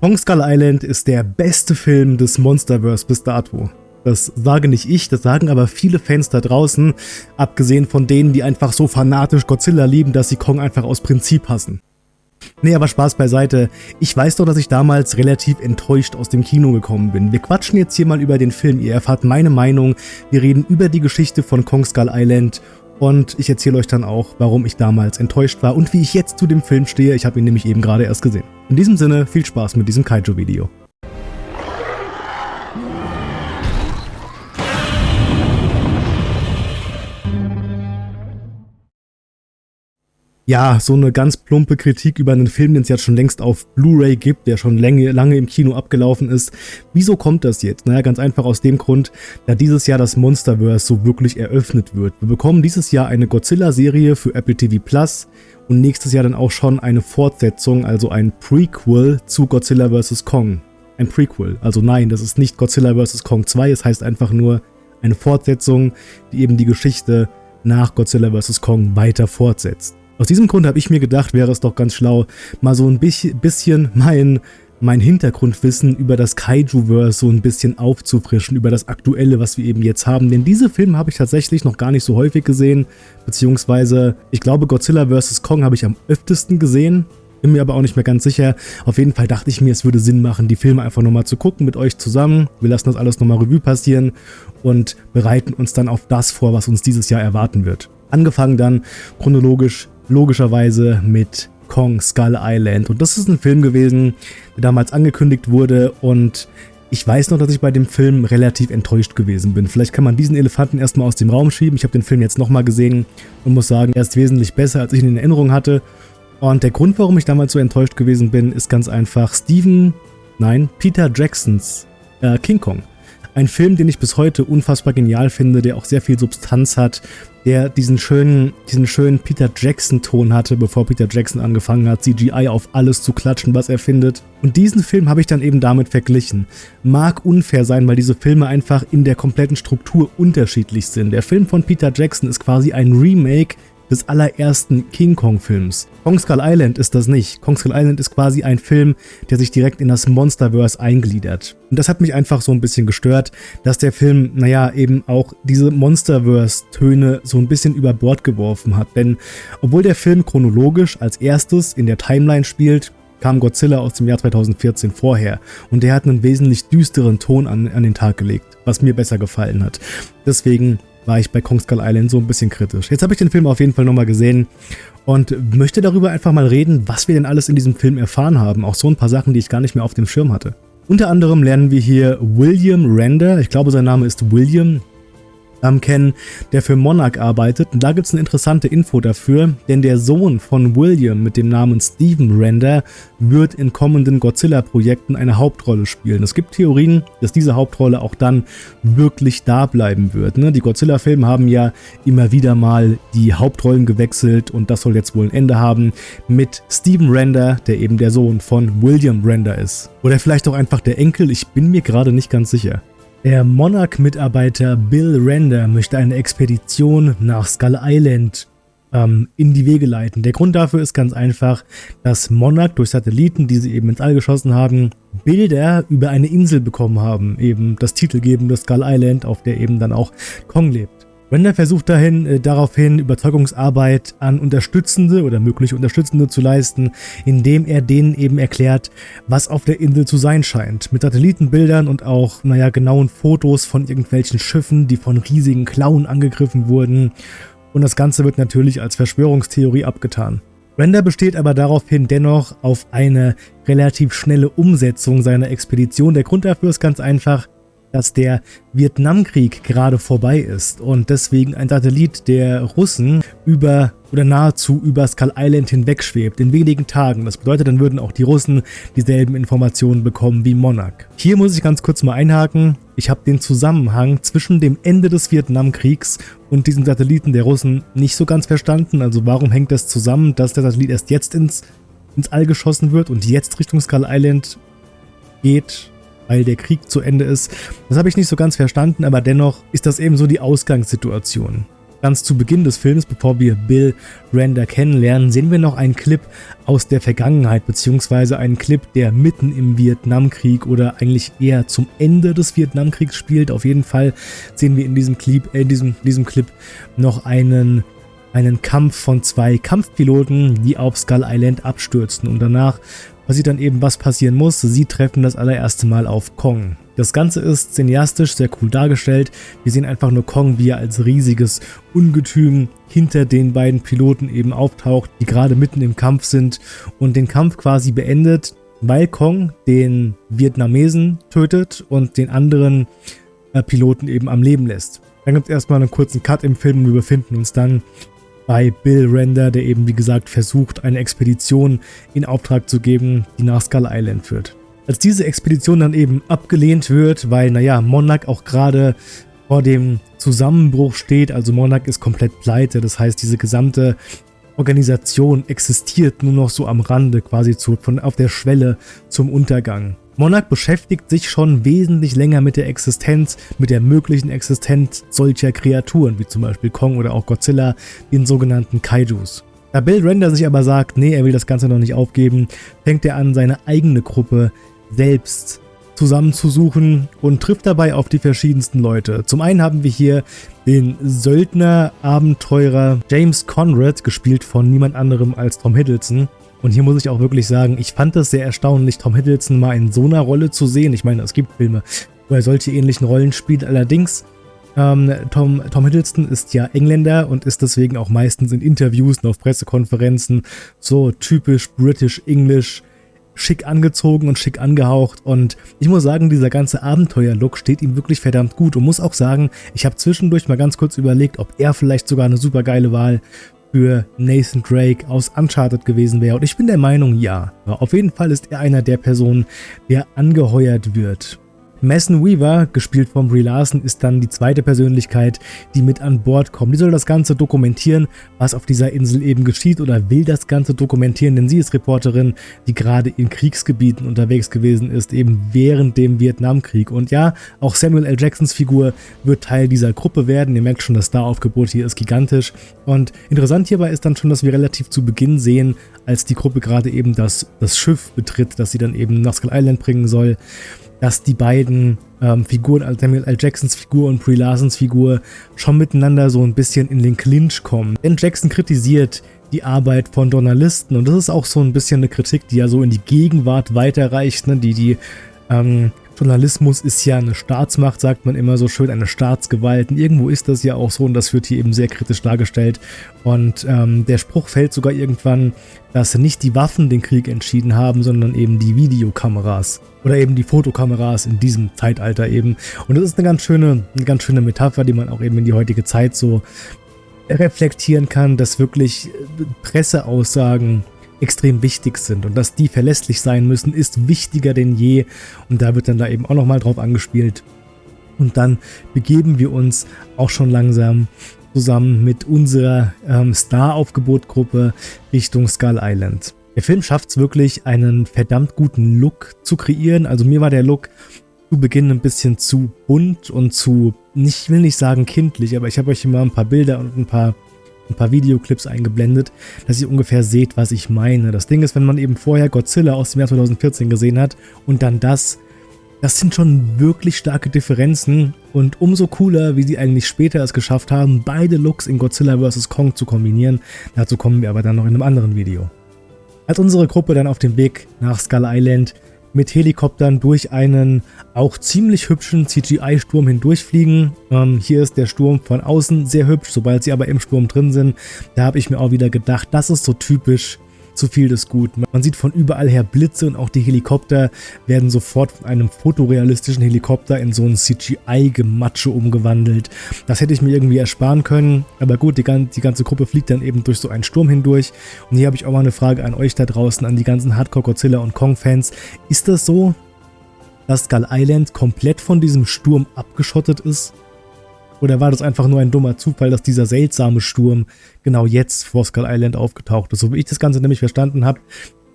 Kong Skull Island ist der beste Film des Monsterverse bis dato. Das sage nicht ich, das sagen aber viele Fans da draußen, abgesehen von denen, die einfach so fanatisch Godzilla lieben, dass sie Kong einfach aus Prinzip hassen. Nee, aber Spaß beiseite. Ich weiß doch, dass ich damals relativ enttäuscht aus dem Kino gekommen bin. Wir quatschen jetzt hier mal über den Film, ihr erfahrt meine Meinung, wir reden über die Geschichte von Kong Skull Island und ich erzähle euch dann auch, warum ich damals enttäuscht war und wie ich jetzt zu dem Film stehe. Ich habe ihn nämlich eben gerade erst gesehen. In diesem Sinne, viel Spaß mit diesem Kaiju-Video. Ja, so eine ganz plumpe Kritik über einen Film, den es jetzt schon längst auf Blu-ray gibt, der schon lange, lange im Kino abgelaufen ist. Wieso kommt das jetzt? Naja, ganz einfach aus dem Grund, da dieses Jahr das Monsterverse so wirklich eröffnet wird. Wir bekommen dieses Jahr eine Godzilla-Serie für Apple TV Plus und nächstes Jahr dann auch schon eine Fortsetzung, also ein Prequel zu Godzilla vs. Kong. Ein Prequel, also nein, das ist nicht Godzilla vs. Kong 2, es heißt einfach nur eine Fortsetzung, die eben die Geschichte nach Godzilla vs. Kong weiter fortsetzt. Aus diesem Grund habe ich mir gedacht, wäre es doch ganz schlau, mal so ein bisschen mein, mein Hintergrundwissen über das Kaiju-Verse so ein bisschen aufzufrischen, über das Aktuelle, was wir eben jetzt haben. Denn diese Filme habe ich tatsächlich noch gar nicht so häufig gesehen, beziehungsweise ich glaube Godzilla vs. Kong habe ich am öftesten gesehen, bin mir aber auch nicht mehr ganz sicher. Auf jeden Fall dachte ich mir, es würde Sinn machen, die Filme einfach nochmal zu gucken mit euch zusammen. Wir lassen das alles nochmal Revue passieren und bereiten uns dann auf das vor, was uns dieses Jahr erwarten wird. Angefangen dann chronologisch logischerweise mit Kong Skull Island. Und das ist ein Film gewesen, der damals angekündigt wurde und ich weiß noch, dass ich bei dem Film relativ enttäuscht gewesen bin. Vielleicht kann man diesen Elefanten erstmal aus dem Raum schieben. Ich habe den Film jetzt nochmal gesehen und muss sagen, er ist wesentlich besser, als ich ihn in Erinnerung hatte. Und der Grund, warum ich damals so enttäuscht gewesen bin, ist ganz einfach Steven, nein, Peter Jacksons äh, King Kong. Ein Film, den ich bis heute unfassbar genial finde, der auch sehr viel Substanz hat, der diesen schönen, diesen schönen Peter Jackson-Ton hatte, bevor Peter Jackson angefangen hat, CGI auf alles zu klatschen, was er findet. Und diesen Film habe ich dann eben damit verglichen. Mag unfair sein, weil diese Filme einfach in der kompletten Struktur unterschiedlich sind. Der Film von Peter Jackson ist quasi ein Remake des allerersten King Kong Films. Kong Skull Island ist das nicht. Kong Skull Island ist quasi ein Film, der sich direkt in das Monsterverse eingliedert. Und das hat mich einfach so ein bisschen gestört, dass der Film, naja, eben auch diese Monsterverse-Töne so ein bisschen über Bord geworfen hat. Denn obwohl der Film chronologisch als erstes in der Timeline spielt, kam Godzilla aus dem Jahr 2014 vorher und der hat einen wesentlich düsteren Ton an, an den Tag gelegt, was mir besser gefallen hat. Deswegen war ich bei Kong Skull Island so ein bisschen kritisch. Jetzt habe ich den Film auf jeden Fall nochmal gesehen und möchte darüber einfach mal reden, was wir denn alles in diesem Film erfahren haben. Auch so ein paar Sachen, die ich gar nicht mehr auf dem Schirm hatte. Unter anderem lernen wir hier William Render, ich glaube sein Name ist William, ähm, kennen, der für Monarch arbeitet. Und da gibt es eine interessante Info dafür, denn der Sohn von William mit dem Namen Steven Render wird in kommenden Godzilla-Projekten eine Hauptrolle spielen. Es gibt Theorien, dass diese Hauptrolle auch dann wirklich da bleiben wird. Ne? Die Godzilla-Filme haben ja immer wieder mal die Hauptrollen gewechselt und das soll jetzt wohl ein Ende haben mit Steven Render, der eben der Sohn von William Render ist. Oder vielleicht auch einfach der Enkel, ich bin mir gerade nicht ganz sicher. Der Monarch-Mitarbeiter Bill Render möchte eine Expedition nach Skull Island ähm, in die Wege leiten. Der Grund dafür ist ganz einfach, dass Monarch durch Satelliten, die sie eben ins All geschossen haben, Bilder über eine Insel bekommen haben, eben das titelgebende Skull Island, auf der eben dann auch Kong lebt. Render versucht dahin, äh, daraufhin Überzeugungsarbeit an Unterstützende oder mögliche Unterstützende zu leisten, indem er denen eben erklärt, was auf der Insel zu sein scheint. Mit Satellitenbildern und auch, naja, genauen Fotos von irgendwelchen Schiffen, die von riesigen Klauen angegriffen wurden. Und das Ganze wird natürlich als Verschwörungstheorie abgetan. Render besteht aber daraufhin dennoch auf eine relativ schnelle Umsetzung seiner Expedition. Der Grund dafür ist ganz einfach, dass der Vietnamkrieg gerade vorbei ist und deswegen ein Satellit der Russen über oder nahezu über Skull Island hinweg schwebt in wenigen Tagen. Das bedeutet, dann würden auch die Russen dieselben Informationen bekommen wie Monarch. Hier muss ich ganz kurz mal einhaken. Ich habe den Zusammenhang zwischen dem Ende des Vietnamkriegs und diesem Satelliten der Russen nicht so ganz verstanden. Also warum hängt das zusammen, dass der Satellit erst jetzt ins, ins All geschossen wird und jetzt Richtung Skull Island geht weil der Krieg zu Ende ist. Das habe ich nicht so ganz verstanden, aber dennoch ist das eben so die Ausgangssituation. Ganz zu Beginn des Films, bevor wir Bill Render kennenlernen, sehen wir noch einen Clip aus der Vergangenheit, beziehungsweise einen Clip, der mitten im Vietnamkrieg oder eigentlich eher zum Ende des Vietnamkriegs spielt. Auf jeden Fall sehen wir in diesem Clip, äh, in diesem, diesem Clip noch einen einen Kampf von zwei Kampfpiloten, die auf Skull Island abstürzen und danach passiert dann eben, was passieren muss. Sie treffen das allererste Mal auf Kong. Das Ganze ist cineastisch sehr cool dargestellt. Wir sehen einfach nur Kong, wie er als riesiges Ungetüm hinter den beiden Piloten eben auftaucht, die gerade mitten im Kampf sind und den Kampf quasi beendet, weil Kong den Vietnamesen tötet und den anderen äh, Piloten eben am Leben lässt. Dann gibt es erstmal einen kurzen Cut im Film und wir befinden uns dann bei Bill Render, der eben wie gesagt versucht, eine Expedition in Auftrag zu geben, die nach Skull Island führt. Als diese Expedition dann eben abgelehnt wird, weil naja, Monarch auch gerade vor dem Zusammenbruch steht, also Monarch ist komplett pleite, das heißt diese gesamte Organisation existiert nur noch so am Rande, quasi zu, von, auf der Schwelle zum Untergang. Monarch beschäftigt sich schon wesentlich länger mit der Existenz, mit der möglichen Existenz solcher Kreaturen, wie zum Beispiel Kong oder auch Godzilla, den sogenannten Kaijus. Da Bill Render sich aber sagt, nee, er will das Ganze noch nicht aufgeben, fängt er an, seine eigene Gruppe selbst zusammenzusuchen und trifft dabei auf die verschiedensten Leute. Zum einen haben wir hier den Söldner-Abenteurer James Conrad, gespielt von niemand anderem als Tom Hiddleston. Und hier muss ich auch wirklich sagen, ich fand es sehr erstaunlich, Tom Hiddleston mal in so einer Rolle zu sehen. Ich meine, es gibt Filme, wo er solche ähnlichen Rollen spielt. Allerdings, ähm, Tom, Tom Hiddleston ist ja Engländer und ist deswegen auch meistens in Interviews und auf Pressekonferenzen so typisch British English schick angezogen und schick angehaucht und ich muss sagen, dieser ganze Abenteuer-Look steht ihm wirklich verdammt gut und muss auch sagen, ich habe zwischendurch mal ganz kurz überlegt, ob er vielleicht sogar eine super geile Wahl für Nathan Drake aus Uncharted gewesen wäre. Und ich bin der Meinung, ja. Auf jeden Fall ist er einer der Personen, der angeheuert wird. Mason Weaver, gespielt von Brie Larson, ist dann die zweite Persönlichkeit, die mit an Bord kommt. Die soll das Ganze dokumentieren, was auf dieser Insel eben geschieht oder will das Ganze dokumentieren, denn sie ist Reporterin, die gerade in Kriegsgebieten unterwegs gewesen ist, eben während dem Vietnamkrieg. Und ja, auch Samuel L. Jacksons Figur wird Teil dieser Gruppe werden. Ihr merkt schon, das Star-Aufgebot hier ist gigantisch. Und interessant hierbei ist dann schon, dass wir relativ zu Beginn sehen, als die Gruppe gerade eben das, das Schiff betritt, das sie dann eben nach Skull Island bringen soll, dass die beiden ähm, Figuren, also Samuel L. Jacksons Figur und Brie Larsons Figur, schon miteinander so ein bisschen in den Clinch kommen. Denn Jackson kritisiert die Arbeit von Journalisten und das ist auch so ein bisschen eine Kritik, die ja so in die Gegenwart weiterreicht, ne? die die ähm, Journalismus ist ja eine Staatsmacht, sagt man immer so schön, eine Staatsgewalt. Und irgendwo ist das ja auch so und das wird hier eben sehr kritisch dargestellt. Und ähm, der Spruch fällt sogar irgendwann, dass nicht die Waffen den Krieg entschieden haben, sondern eben die Videokameras oder eben die Fotokameras in diesem Zeitalter eben. Und das ist eine ganz schöne, eine ganz schöne Metapher, die man auch eben in die heutige Zeit so reflektieren kann, dass wirklich Presseaussagen extrem wichtig sind und dass die verlässlich sein müssen, ist wichtiger denn je und da wird dann da eben auch nochmal drauf angespielt. Und dann begeben wir uns auch schon langsam zusammen mit unserer ähm, Star-Aufgebot-Gruppe Richtung Skull Island. Der Film schafft es wirklich, einen verdammt guten Look zu kreieren. Also mir war der Look zu Beginn ein bisschen zu bunt und zu, ich will nicht sagen kindlich, aber ich habe euch immer ein paar Bilder und ein paar ein paar Videoclips eingeblendet, dass ihr ungefähr seht, was ich meine. Das Ding ist, wenn man eben vorher Godzilla aus dem Jahr 2014 gesehen hat und dann das, das sind schon wirklich starke Differenzen und umso cooler, wie sie eigentlich später es geschafft haben, beide Looks in Godzilla vs. Kong zu kombinieren. Dazu kommen wir aber dann noch in einem anderen Video. Als unsere Gruppe dann auf dem Weg nach Skull Island mit Helikoptern durch einen auch ziemlich hübschen CGI-Sturm hindurchfliegen. Ähm, hier ist der Sturm von außen sehr hübsch, sobald sie aber im Sturm drin sind, da habe ich mir auch wieder gedacht, das ist so typisch zu viel des Guten. Man sieht von überall her Blitze und auch die Helikopter werden sofort von einem fotorealistischen Helikopter in so ein CGI-Gematsche umgewandelt. Das hätte ich mir irgendwie ersparen können, aber gut, die, die ganze Gruppe fliegt dann eben durch so einen Sturm hindurch. Und hier habe ich auch mal eine Frage an euch da draußen, an die ganzen Hardcore-Godzilla und Kong-Fans. Ist das so, dass Skull Island komplett von diesem Sturm abgeschottet ist? Oder war das einfach nur ein dummer Zufall, dass dieser seltsame Sturm genau jetzt vor Skull Island aufgetaucht ist? So wie ich das Ganze nämlich verstanden habe,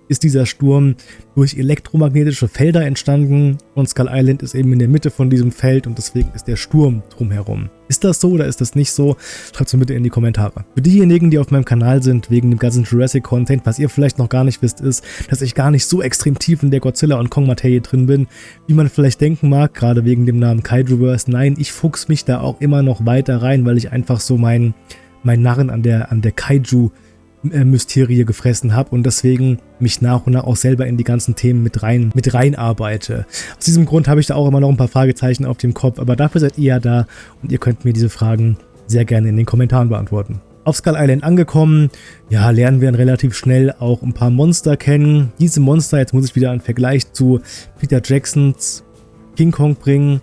ist dieser Sturm durch elektromagnetische Felder entstanden und Skull Island ist eben in der Mitte von diesem Feld und deswegen ist der Sturm drumherum. Ist das so oder ist das nicht so? Schreibt es mir bitte in die Kommentare. Für diejenigen, die auf meinem Kanal sind, wegen dem ganzen Jurassic-Content, was ihr vielleicht noch gar nicht wisst, ist, dass ich gar nicht so extrem tief in der Godzilla- und Kong-Materie drin bin, wie man vielleicht denken mag, gerade wegen dem Namen Kaijuverse. Nein, ich fuchs mich da auch immer noch weiter rein, weil ich einfach so mein, mein Narren an der, an der Kaiju- Mysterie gefressen habe und deswegen mich nach und nach auch selber in die ganzen Themen mit rein mit rein arbeite. Aus diesem Grund habe ich da auch immer noch ein paar Fragezeichen auf dem Kopf, aber dafür seid ihr ja da und ihr könnt mir diese Fragen sehr gerne in den Kommentaren beantworten. Auf Skull Island angekommen, ja, lernen wir dann relativ schnell auch ein paar Monster kennen. Diese Monster, jetzt muss ich wieder einen Vergleich zu Peter Jacksons King Kong bringen,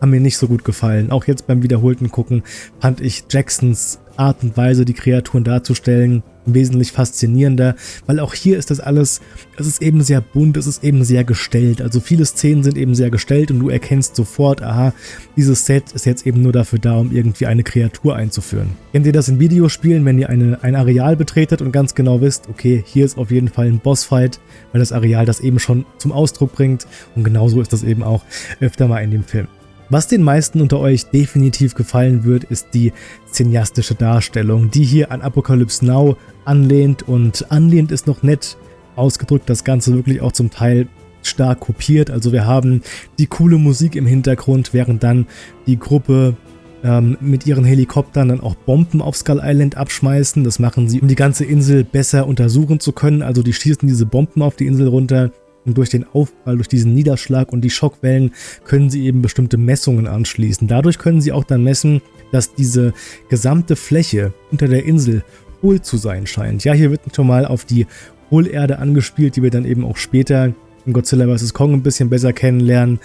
haben mir nicht so gut gefallen. Auch jetzt beim wiederholten Gucken fand ich Jacksons Art und Weise, die Kreaturen darzustellen, wesentlich faszinierender, weil auch hier ist das alles, es ist eben sehr bunt, es ist eben sehr gestellt. Also viele Szenen sind eben sehr gestellt und du erkennst sofort, aha, dieses Set ist jetzt eben nur dafür da, um irgendwie eine Kreatur einzuführen. Kennt ihr das in Videospielen, wenn ihr eine, ein Areal betretet und ganz genau wisst, okay, hier ist auf jeden Fall ein Bossfight, weil das Areal das eben schon zum Ausdruck bringt und genauso ist das eben auch öfter mal in dem Film. Was den meisten unter euch definitiv gefallen wird, ist die cineastische Darstellung, die hier an Apocalypse Now anlehnt und anlehnt ist noch nett ausgedrückt, das Ganze wirklich auch zum Teil stark kopiert. Also wir haben die coole Musik im Hintergrund, während dann die Gruppe ähm, mit ihren Helikoptern dann auch Bomben auf Skull Island abschmeißen. Das machen sie, um die ganze Insel besser untersuchen zu können. Also die schießen diese Bomben auf die Insel runter und durch den Aufprall, durch diesen Niederschlag und die Schockwellen können sie eben bestimmte Messungen anschließen. Dadurch können sie auch dann messen, dass diese gesamte Fläche unter der Insel hohl zu sein scheint. Ja, hier wird schon mal auf die Hohlerde angespielt, die wir dann eben auch später in Godzilla vs. Kong ein bisschen besser kennenlernen.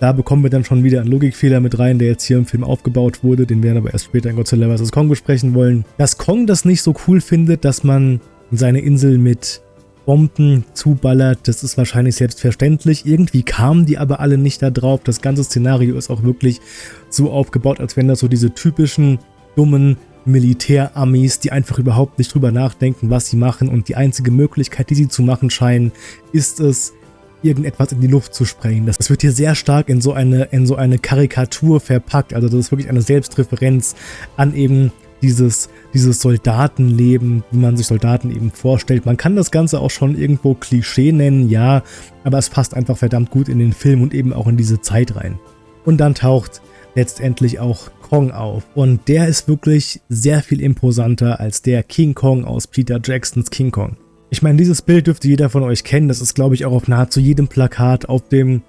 Da bekommen wir dann schon wieder einen Logikfehler mit rein, der jetzt hier im Film aufgebaut wurde, den wir aber erst später in Godzilla vs. Kong besprechen wollen. Dass Kong das nicht so cool findet, dass man seine Insel mit Bomben zuballert, das ist wahrscheinlich selbstverständlich. Irgendwie kamen die aber alle nicht da drauf. Das ganze Szenario ist auch wirklich so aufgebaut, als wenn das so diese typischen dummen Militärarmees, die einfach überhaupt nicht drüber nachdenken, was sie machen und die einzige Möglichkeit, die sie zu machen scheinen, ist es, irgendetwas in die Luft zu sprengen. Das wird hier sehr stark in so eine, in so eine Karikatur verpackt. Also das ist wirklich eine Selbstreferenz an eben dieses, dieses Soldatenleben, wie man sich Soldaten eben vorstellt. Man kann das Ganze auch schon irgendwo Klischee nennen, ja, aber es passt einfach verdammt gut in den Film und eben auch in diese Zeit rein. Und dann taucht letztendlich auch Kong auf. Und der ist wirklich sehr viel imposanter als der King Kong aus Peter Jacksons King Kong. Ich meine, dieses Bild dürfte jeder von euch kennen. Das ist, glaube ich, auch auf nahezu jedem Plakat, auf dem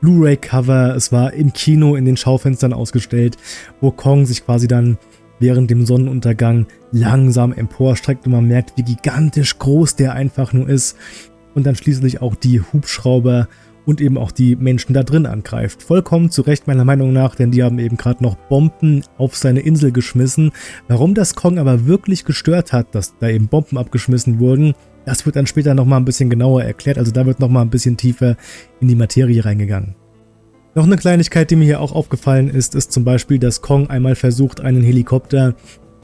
Blu-ray-Cover. Es war im Kino in den Schaufenstern ausgestellt, wo Kong sich quasi dann während dem Sonnenuntergang langsam emporstreckt und man merkt, wie gigantisch groß der einfach nur ist und dann schließlich auch die Hubschrauber und eben auch die Menschen da drin angreift. Vollkommen zu Recht meiner Meinung nach, denn die haben eben gerade noch Bomben auf seine Insel geschmissen. Warum das Kong aber wirklich gestört hat, dass da eben Bomben abgeschmissen wurden, das wird dann später nochmal ein bisschen genauer erklärt, also da wird nochmal ein bisschen tiefer in die Materie reingegangen. Noch eine Kleinigkeit, die mir hier auch aufgefallen ist, ist zum Beispiel, dass Kong einmal versucht, einen Helikopter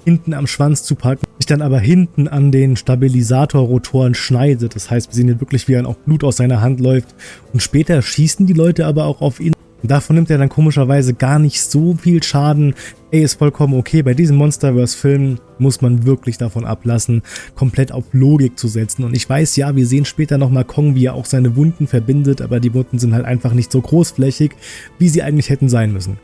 hinten am Schwanz zu packen, sich dann aber hinten an den Stabilisatorrotoren schneidet. Das heißt, wir sehen hier wirklich, wie er auch Blut aus seiner Hand läuft. Und später schießen die Leute aber auch auf ihn. Davon nimmt er dann komischerweise gar nicht so viel Schaden. Ey, ist vollkommen okay. Bei diesem Monsterverse-Film muss man wirklich davon ablassen, komplett auf Logik zu setzen. Und ich weiß, ja, wir sehen später nochmal Kong, wie er auch seine Wunden verbindet, aber die Wunden sind halt einfach nicht so großflächig, wie sie eigentlich hätten sein müssen.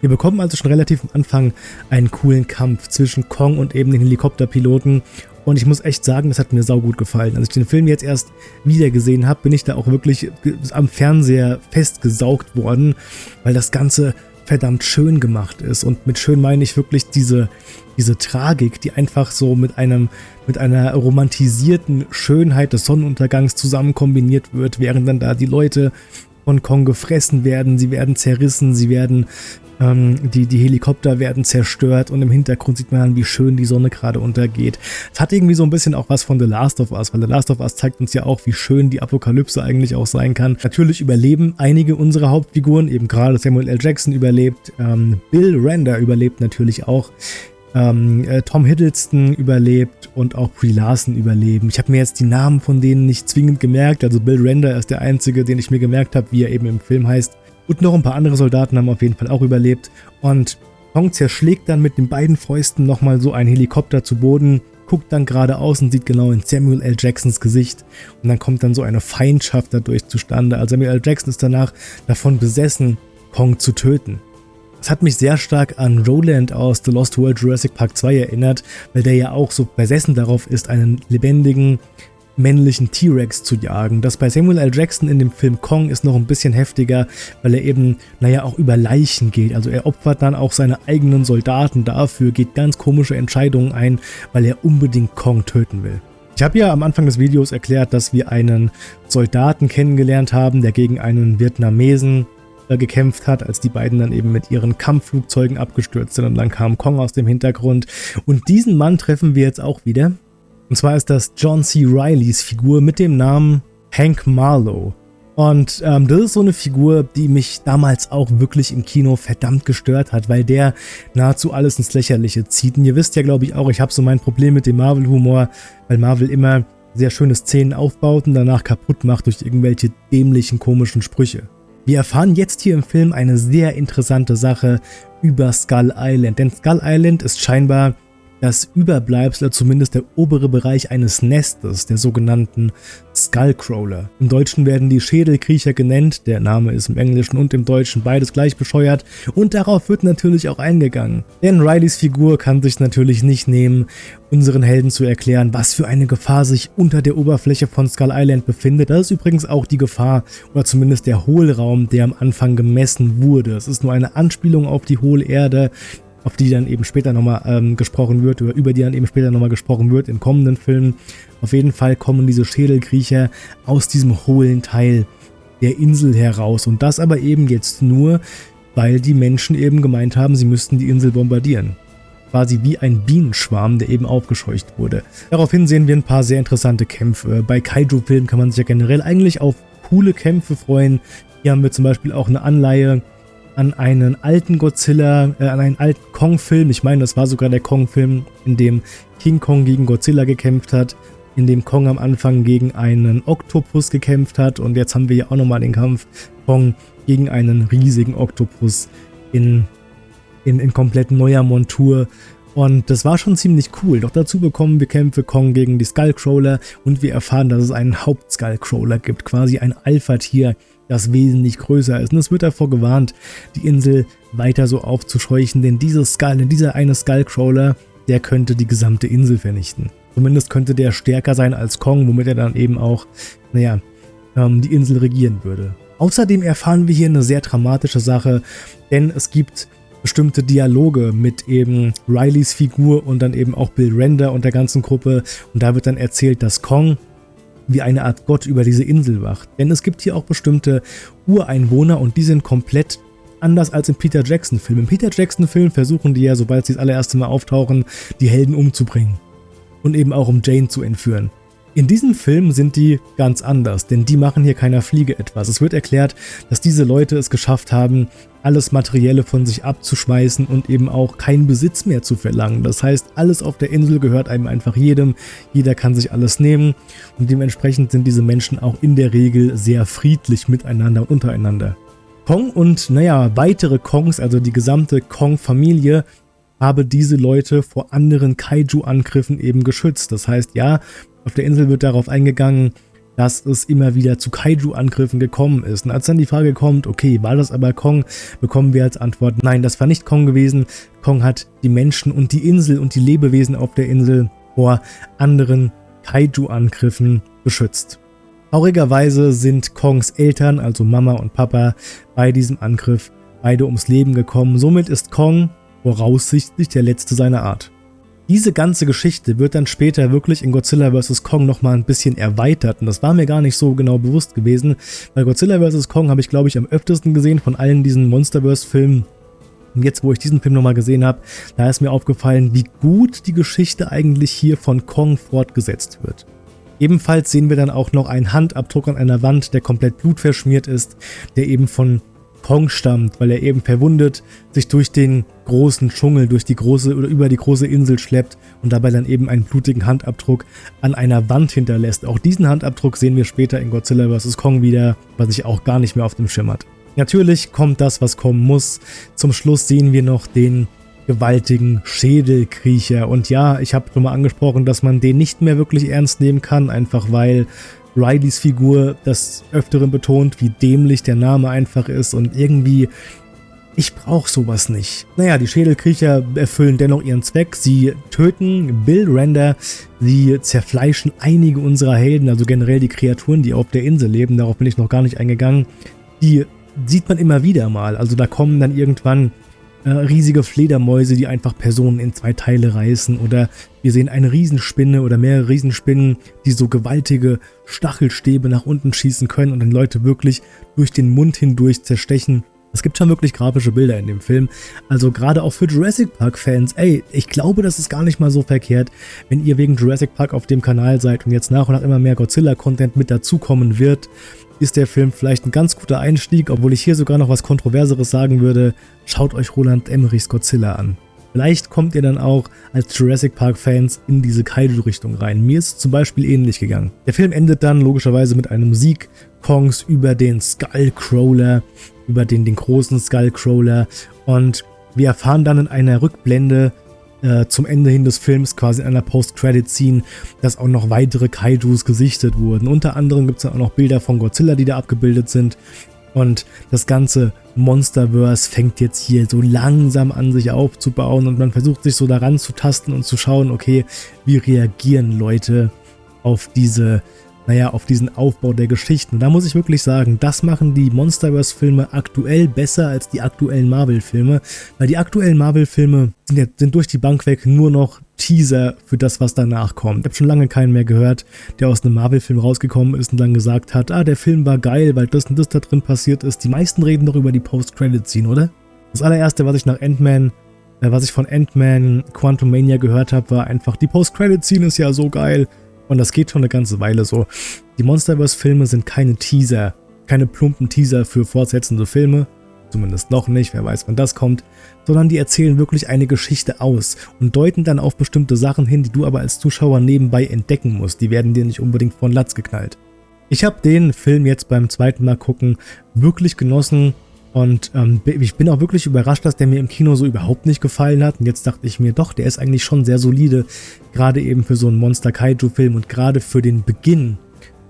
Wir bekommen also schon relativ am Anfang einen coolen Kampf zwischen Kong und eben den Helikopterpiloten und ich muss echt sagen, das hat mir saugut gefallen. Als ich den Film jetzt erst wieder gesehen habe, bin ich da auch wirklich am Fernseher festgesaugt worden, weil das Ganze verdammt schön gemacht ist. Und mit schön meine ich wirklich diese, diese Tragik, die einfach so mit einem, mit einer romantisierten Schönheit des Sonnenuntergangs zusammen kombiniert wird, während dann da die Leute von Kong gefressen werden, sie werden zerrissen, sie werden ähm, die, die Helikopter werden zerstört und im Hintergrund sieht man wie schön die Sonne gerade untergeht. Es hat irgendwie so ein bisschen auch was von The Last of Us, weil The Last of Us zeigt uns ja auch, wie schön die Apokalypse eigentlich auch sein kann. Natürlich überleben einige unserer Hauptfiguren, eben gerade Samuel L. Jackson überlebt, ähm, Bill Render überlebt natürlich auch. ähm, äh, Tom Hiddleston überlebt und auch Brie Larson überleben. Ich habe mir jetzt die Namen von denen nicht zwingend gemerkt. Also Bill Render ist der einzige, den ich mir gemerkt habe, wie er eben im Film heißt. Und noch ein paar andere Soldaten haben auf jeden Fall auch überlebt. Und Kong zerschlägt dann mit den beiden Fäusten nochmal so einen Helikopter zu Boden, guckt dann geradeaus und sieht genau in Samuel L. Jacksons Gesicht. Und dann kommt dann so eine Feindschaft dadurch zustande. Also Samuel L. Jackson ist danach davon besessen, Kong zu töten. Es hat mich sehr stark an Roland aus The Lost World Jurassic Park 2 erinnert, weil der ja auch so besessen darauf ist, einen lebendigen, männlichen T-Rex zu jagen. Das bei Samuel L. Jackson in dem Film Kong ist noch ein bisschen heftiger, weil er eben, naja, auch über Leichen geht. Also er opfert dann auch seine eigenen Soldaten dafür, geht ganz komische Entscheidungen ein, weil er unbedingt Kong töten will. Ich habe ja am Anfang des Videos erklärt, dass wir einen Soldaten kennengelernt haben, der gegen einen Vietnamesen äh, gekämpft hat, als die beiden dann eben mit ihren Kampfflugzeugen abgestürzt sind und dann kam Kong aus dem Hintergrund. Und diesen Mann treffen wir jetzt auch wieder. Und zwar ist das John C. Rileys Figur mit dem Namen Hank Marlowe. Und ähm, das ist so eine Figur, die mich damals auch wirklich im Kino verdammt gestört hat, weil der nahezu alles ins Lächerliche zieht. Und ihr wisst ja, glaube ich, auch, ich habe so mein Problem mit dem Marvel-Humor, weil Marvel immer sehr schöne Szenen aufbaut und danach kaputt macht durch irgendwelche dämlichen, komischen Sprüche. Wir erfahren jetzt hier im Film eine sehr interessante Sache über Skull Island, denn Skull Island ist scheinbar das Überbleibsel, zumindest der obere Bereich eines Nestes, der sogenannten Skullcrawler. Im Deutschen werden die Schädelkriecher genannt, der Name ist im Englischen und im Deutschen beides gleich bescheuert und darauf wird natürlich auch eingegangen. Denn Rileys Figur kann sich natürlich nicht nehmen, unseren Helden zu erklären, was für eine Gefahr sich unter der Oberfläche von Skull Island befindet. Das ist übrigens auch die Gefahr oder zumindest der Hohlraum, der am Anfang gemessen wurde. Es ist nur eine Anspielung auf die Hohlerde, auf die dann eben später nochmal ähm, gesprochen wird, oder über die dann eben später nochmal gesprochen wird in kommenden Filmen. Auf jeden Fall kommen diese Schädelkriecher aus diesem hohlen Teil der Insel heraus und das aber eben jetzt nur, weil die Menschen eben gemeint haben, sie müssten die Insel bombardieren. Quasi wie ein Bienenschwarm, der eben aufgescheucht wurde. Daraufhin sehen wir ein paar sehr interessante Kämpfe. Bei Kaiju-Filmen kann man sich ja generell eigentlich auf coole Kämpfe freuen. Hier haben wir zum Beispiel auch eine Anleihe an einen alten Godzilla, äh, an einen alten Kong-Film. Ich meine, das war sogar der Kong-Film, in dem King Kong gegen Godzilla gekämpft hat, in dem Kong am Anfang gegen einen Oktopus gekämpft hat und jetzt haben wir hier auch nochmal den Kampf Kong gegen einen riesigen Oktopus in, in, in komplett neuer Montur. Und das war schon ziemlich cool. Doch dazu bekommen wir Kämpfe Kong gegen die Skullcrawler und wir erfahren, dass es einen Hauptskullcrawler gibt, quasi ein Alpha-Tier, das wesentlich größer ist. Und es wird davor gewarnt, die Insel weiter so aufzuscheuchen, denn dieses Skull, dieser eine Skullcrawler, der könnte die gesamte Insel vernichten. Zumindest könnte der stärker sein als Kong, womit er dann eben auch, naja, ähm, die Insel regieren würde. Außerdem erfahren wir hier eine sehr dramatische Sache, denn es gibt bestimmte Dialoge mit eben Rileys Figur und dann eben auch Bill Render und der ganzen Gruppe. Und da wird dann erzählt, dass Kong wie eine Art Gott über diese Insel wacht. Denn es gibt hier auch bestimmte Ureinwohner und die sind komplett anders als im Peter Jackson-Film. Im Peter Jackson-Film versuchen die ja, sobald sie das allererste Mal auftauchen, die Helden umzubringen. Und eben auch um Jane zu entführen. In diesem Film sind die ganz anders, denn die machen hier keiner Fliege etwas. Es wird erklärt, dass diese Leute es geschafft haben, alles Materielle von sich abzuschmeißen und eben auch keinen Besitz mehr zu verlangen. Das heißt, alles auf der Insel gehört einem einfach jedem, jeder kann sich alles nehmen und dementsprechend sind diese Menschen auch in der Regel sehr friedlich miteinander und untereinander. Kong und, naja, weitere Kongs, also die gesamte Kong-Familie, habe diese Leute vor anderen Kaiju-Angriffen eben geschützt. Das heißt, ja, auf der Insel wird darauf eingegangen, dass es immer wieder zu Kaiju-Angriffen gekommen ist. Und als dann die Frage kommt, okay, war das aber Kong, bekommen wir als Antwort, nein, das war nicht Kong gewesen. Kong hat die Menschen und die Insel und die Lebewesen auf der Insel vor anderen Kaiju-Angriffen beschützt. Traurigerweise sind Kongs Eltern, also Mama und Papa, bei diesem Angriff beide ums Leben gekommen. Somit ist Kong voraussichtlich der letzte seiner Art. Diese ganze Geschichte wird dann später wirklich in Godzilla vs. Kong nochmal ein bisschen erweitert und das war mir gar nicht so genau bewusst gewesen, weil Godzilla vs. Kong habe ich glaube ich am öftesten gesehen von allen diesen Monsterverse-Filmen. Und jetzt, wo ich diesen Film nochmal gesehen habe, da ist mir aufgefallen, wie gut die Geschichte eigentlich hier von Kong fortgesetzt wird. Ebenfalls sehen wir dann auch noch einen Handabdruck an einer Wand, der komplett blutverschmiert ist, der eben von Kong stammt, weil er eben verwundet sich durch den großen Dschungel, durch die große oder über die große Insel schleppt und dabei dann eben einen blutigen Handabdruck an einer Wand hinterlässt. Auch diesen Handabdruck sehen wir später in Godzilla vs. Kong wieder, was ich auch gar nicht mehr auf dem Schirm hat. Natürlich kommt das, was kommen muss. Zum Schluss sehen wir noch den gewaltigen Schädelkriecher. Und ja, ich habe schon mal angesprochen, dass man den nicht mehr wirklich ernst nehmen kann, einfach weil Rileys Figur das Öfteren betont, wie dämlich der Name einfach ist und irgendwie, ich brauche sowas nicht. Naja, die Schädelkriecher erfüllen dennoch ihren Zweck. Sie töten Bill Render, sie zerfleischen einige unserer Helden, also generell die Kreaturen, die auf der Insel leben, darauf bin ich noch gar nicht eingegangen. Die sieht man immer wieder mal, also da kommen dann irgendwann äh, riesige Fledermäuse, die einfach Personen in zwei Teile reißen. Oder wir sehen eine Riesenspinne oder mehrere Riesenspinnen, die so gewaltige Stachelstäbe nach unten schießen können und dann Leute wirklich durch den Mund hindurch zerstechen. Es gibt schon wirklich grafische Bilder in dem Film, also gerade auch für Jurassic Park Fans, ey, ich glaube, das ist gar nicht mal so verkehrt, wenn ihr wegen Jurassic Park auf dem Kanal seid und jetzt nach und nach immer mehr Godzilla-Content mit dazukommen wird, ist der Film vielleicht ein ganz guter Einstieg, obwohl ich hier sogar noch was Kontroverseres sagen würde. Schaut euch Roland Emmerichs Godzilla an. Vielleicht kommt ihr dann auch als Jurassic Park Fans in diese Kaiju-Richtung rein. Mir ist zum Beispiel ähnlich gegangen. Der Film endet dann logischerweise mit einem Sieg Kongs über den Skullcrawler, über den, den großen Skullcrawler und wir erfahren dann in einer Rückblende, äh, zum Ende hin des Films quasi in einer Post-Credit-Scene, dass auch noch weitere Kaijus gesichtet wurden. Unter anderem gibt es dann auch noch Bilder von Godzilla, die da abgebildet sind. Und das ganze Monsterverse fängt jetzt hier so langsam an sich aufzubauen und man versucht sich so daran zu tasten und zu schauen, okay, wie reagieren Leute auf diese naja, auf diesen Aufbau der Geschichten. Da muss ich wirklich sagen, das machen die Monsterverse-Filme aktuell besser als die aktuellen Marvel-Filme, weil die aktuellen Marvel-Filme sind, ja, sind durch die Bank weg nur noch Teaser für das, was danach kommt. Ich habe schon lange keinen mehr gehört, der aus einem Marvel-Film rausgekommen ist und dann gesagt hat, ah, der Film war geil, weil das und das da drin passiert ist. Die meisten reden doch über die Post-Credit-Scene, oder? Das allererste, was ich nach Ant-Man äh, was ich von Ant-Man Quantum Mania gehört habe, war einfach, die Post-Credit-Scene ist ja so geil. Und das geht schon eine ganze Weile so. Die Monsterverse-Filme sind keine Teaser, keine plumpen Teaser für fortsetzende Filme, zumindest noch nicht, wer weiß wann das kommt, sondern die erzählen wirklich eine Geschichte aus und deuten dann auf bestimmte Sachen hin, die du aber als Zuschauer nebenbei entdecken musst. Die werden dir nicht unbedingt von Latz geknallt. Ich habe den Film jetzt beim zweiten Mal gucken wirklich genossen, und ähm, ich bin auch wirklich überrascht, dass der mir im Kino so überhaupt nicht gefallen hat. Und jetzt dachte ich mir, doch, der ist eigentlich schon sehr solide, gerade eben für so einen Monster-Kaiju-Film und gerade für den Beginn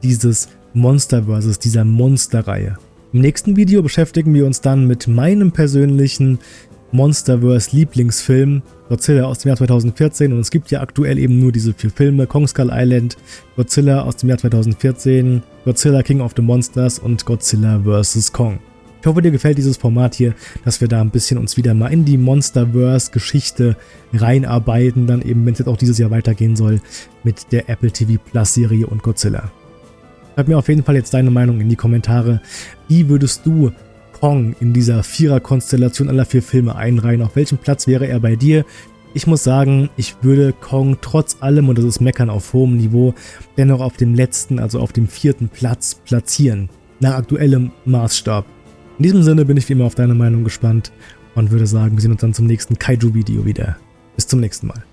dieses Monsterverses, dieser Monsterreihe. Im nächsten Video beschäftigen wir uns dann mit meinem persönlichen Monsterverse-Lieblingsfilm, Godzilla aus dem Jahr 2014 und es gibt ja aktuell eben nur diese vier Filme, Kong Skull Island, Godzilla aus dem Jahr 2014, Godzilla King of the Monsters und Godzilla vs. Kong. Ich hoffe, dir gefällt dieses Format hier, dass wir da ein bisschen uns wieder mal in die Monsterverse-Geschichte reinarbeiten, dann eben, wenn es jetzt auch dieses Jahr weitergehen soll, mit der Apple TV Plus Serie und Godzilla. Schreib mir auf jeden Fall jetzt deine Meinung in die Kommentare. Wie würdest du Kong in dieser Vierer-Konstellation aller vier Filme einreihen? Auf welchem Platz wäre er bei dir? Ich muss sagen, ich würde Kong trotz allem, und das ist Meckern auf hohem Niveau, dennoch auf dem letzten, also auf dem vierten Platz platzieren. Nach aktuellem Maßstab. In diesem Sinne bin ich wie immer auf deine Meinung gespannt und würde sagen, wir sehen uns dann zum nächsten Kaiju-Video wieder. Bis zum nächsten Mal.